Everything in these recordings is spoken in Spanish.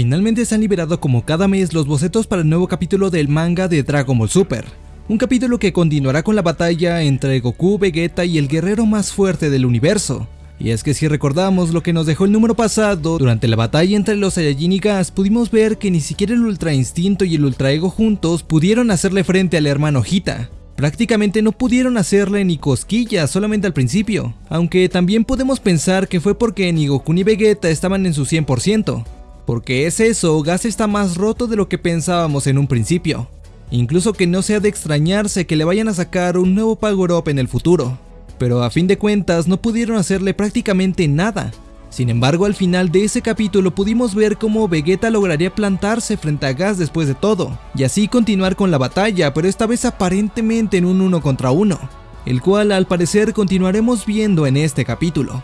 Finalmente se han liberado como cada mes los bocetos para el nuevo capítulo del manga de Dragon Ball Super. Un capítulo que continuará con la batalla entre Goku, Vegeta y el guerrero más fuerte del universo. Y es que si recordamos lo que nos dejó el número pasado, durante la batalla entre los Saiyajin y Gas pudimos ver que ni siquiera el Ultra Instinto y el Ultra Ego juntos pudieron hacerle frente al hermano Hita. Prácticamente no pudieron hacerle ni cosquillas solamente al principio, aunque también podemos pensar que fue porque ni Goku ni Vegeta estaban en su 100%, porque es eso, Gas está más roto de lo que pensábamos en un principio. Incluso que no sea de extrañarse que le vayan a sacar un nuevo Power Up en el futuro. Pero a fin de cuentas no pudieron hacerle prácticamente nada. Sin embargo al final de ese capítulo pudimos ver cómo Vegeta lograría plantarse frente a Gas después de todo, y así continuar con la batalla, pero esta vez aparentemente en un uno contra uno, el cual al parecer continuaremos viendo en este capítulo.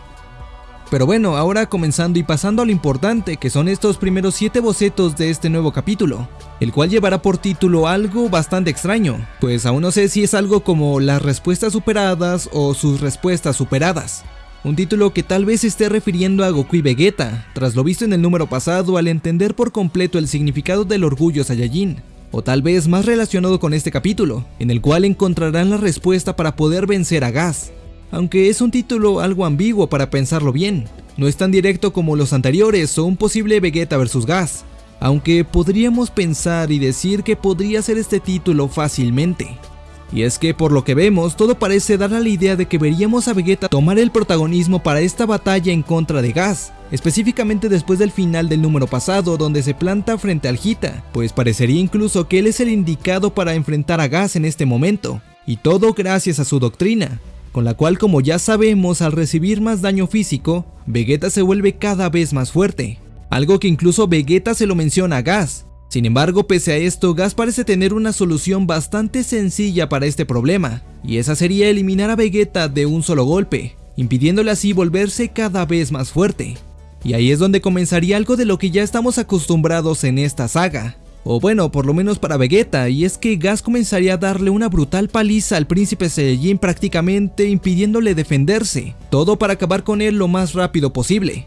Pero bueno, ahora comenzando y pasando a lo importante, que son estos primeros 7 bocetos de este nuevo capítulo, el cual llevará por título algo bastante extraño, pues aún no sé si es algo como las respuestas superadas o sus respuestas superadas. Un título que tal vez esté refiriendo a Goku y Vegeta, tras lo visto en el número pasado al entender por completo el significado del orgullo Saiyajin, o tal vez más relacionado con este capítulo, en el cual encontrarán la respuesta para poder vencer a Gas, aunque es un título algo ambiguo para pensarlo bien. No es tan directo como los anteriores o un posible Vegeta vs Gas, aunque podríamos pensar y decir que podría ser este título fácilmente. Y es que por lo que vemos, todo parece dar a la idea de que veríamos a Vegeta tomar el protagonismo para esta batalla en contra de Gas, específicamente después del final del número pasado donde se planta frente al Hita, pues parecería incluso que él es el indicado para enfrentar a Gas en este momento, y todo gracias a su doctrina, con la cual como ya sabemos al recibir más daño físico, Vegeta se vuelve cada vez más fuerte, algo que incluso Vegeta se lo menciona a Gas. Sin embargo, pese a esto, Gas parece tener una solución bastante sencilla para este problema, y esa sería eliminar a Vegeta de un solo golpe, impidiéndole así volverse cada vez más fuerte. Y ahí es donde comenzaría algo de lo que ya estamos acostumbrados en esta saga, o bueno, por lo menos para Vegeta, y es que Gas comenzaría a darle una brutal paliza al príncipe Saiyajin prácticamente impidiéndole defenderse, todo para acabar con él lo más rápido posible.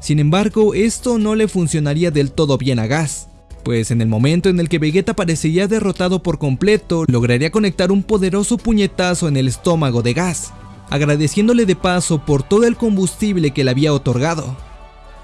Sin embargo, esto no le funcionaría del todo bien a Gas, pues en el momento en el que Vegeta parecería derrotado por completo, lograría conectar un poderoso puñetazo en el estómago de Gas, agradeciéndole de paso por todo el combustible que le había otorgado.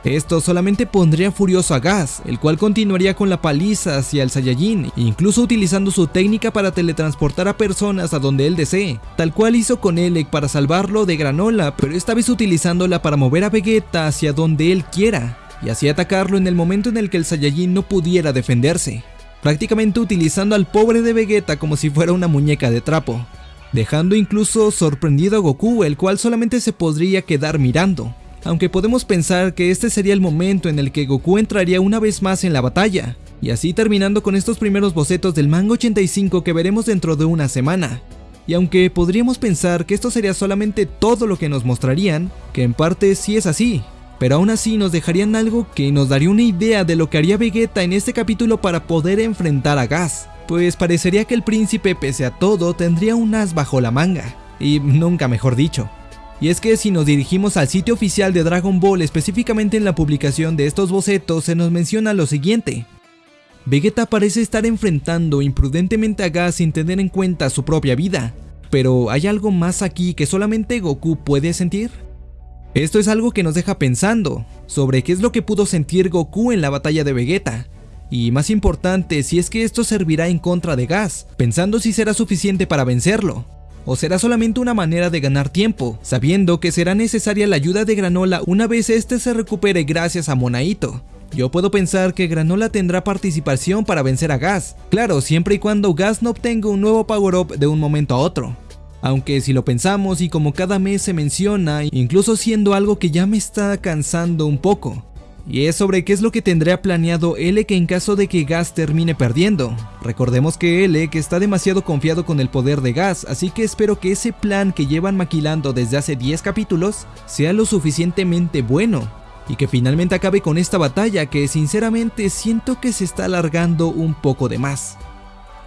Esto solamente pondría furioso a Gas, el cual continuaría con la paliza hacia el Saiyajin, incluso utilizando su técnica para teletransportar a personas a donde él desee, tal cual hizo con Elec para salvarlo de Granola, pero esta vez utilizándola para mover a Vegeta hacia donde él quiera, y así atacarlo en el momento en el que el Saiyajin no pudiera defenderse, prácticamente utilizando al pobre de Vegeta como si fuera una muñeca de trapo, dejando incluso sorprendido a Goku, el cual solamente se podría quedar mirando aunque podemos pensar que este sería el momento en el que Goku entraría una vez más en la batalla, y así terminando con estos primeros bocetos del manga 85 que veremos dentro de una semana. Y aunque podríamos pensar que esto sería solamente todo lo que nos mostrarían, que en parte sí es así, pero aún así nos dejarían algo que nos daría una idea de lo que haría Vegeta en este capítulo para poder enfrentar a Gas, pues parecería que el príncipe pese a todo tendría un as bajo la manga, y nunca mejor dicho. Y es que si nos dirigimos al sitio oficial de Dragon Ball, específicamente en la publicación de estos bocetos, se nos menciona lo siguiente. Vegeta parece estar enfrentando imprudentemente a Gas sin tener en cuenta su propia vida, pero ¿hay algo más aquí que solamente Goku puede sentir? Esto es algo que nos deja pensando sobre qué es lo que pudo sentir Goku en la batalla de Vegeta, y más importante si es que esto servirá en contra de Gas, pensando si será suficiente para vencerlo o será solamente una manera de ganar tiempo, sabiendo que será necesaria la ayuda de Granola una vez este se recupere gracias a Monaito. Yo puedo pensar que Granola tendrá participación para vencer a Gas, claro, siempre y cuando Gas no obtenga un nuevo power-up de un momento a otro. Aunque si lo pensamos y como cada mes se menciona, incluso siendo algo que ya me está cansando un poco, y es sobre qué es lo que tendría planeado Elec en caso de que Gas termine perdiendo. Recordemos que Elec está demasiado confiado con el poder de Gas, así que espero que ese plan que llevan maquilando desde hace 10 capítulos sea lo suficientemente bueno, y que finalmente acabe con esta batalla que sinceramente siento que se está alargando un poco de más.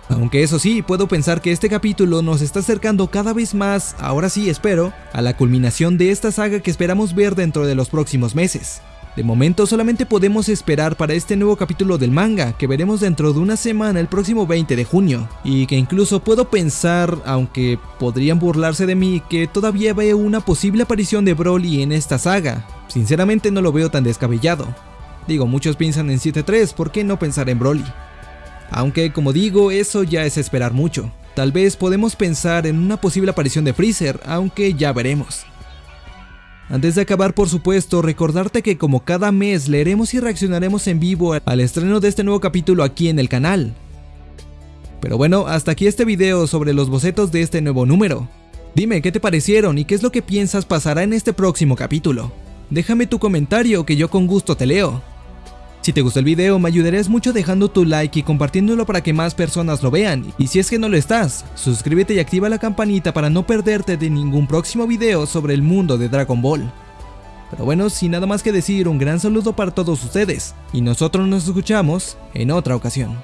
Aunque eso sí, puedo pensar que este capítulo nos está acercando cada vez más, ahora sí espero, a la culminación de esta saga que esperamos ver dentro de los próximos meses. De momento solamente podemos esperar para este nuevo capítulo del manga, que veremos dentro de una semana el próximo 20 de junio, y que incluso puedo pensar, aunque podrían burlarse de mí, que todavía veo una posible aparición de Broly en esta saga. Sinceramente no lo veo tan descabellado. Digo, muchos piensan en 7-3, ¿por qué no pensar en Broly? Aunque como digo, eso ya es esperar mucho. Tal vez podemos pensar en una posible aparición de Freezer, aunque ya veremos. Antes de acabar, por supuesto, recordarte que como cada mes leeremos y reaccionaremos en vivo al estreno de este nuevo capítulo aquí en el canal. Pero bueno, hasta aquí este video sobre los bocetos de este nuevo número. Dime qué te parecieron y qué es lo que piensas pasará en este próximo capítulo. Déjame tu comentario que yo con gusto te leo. Si te gustó el video me ayudarías mucho dejando tu like y compartiéndolo para que más personas lo vean, y si es que no lo estás, suscríbete y activa la campanita para no perderte de ningún próximo video sobre el mundo de Dragon Ball. Pero bueno, sin nada más que decir, un gran saludo para todos ustedes, y nosotros nos escuchamos en otra ocasión.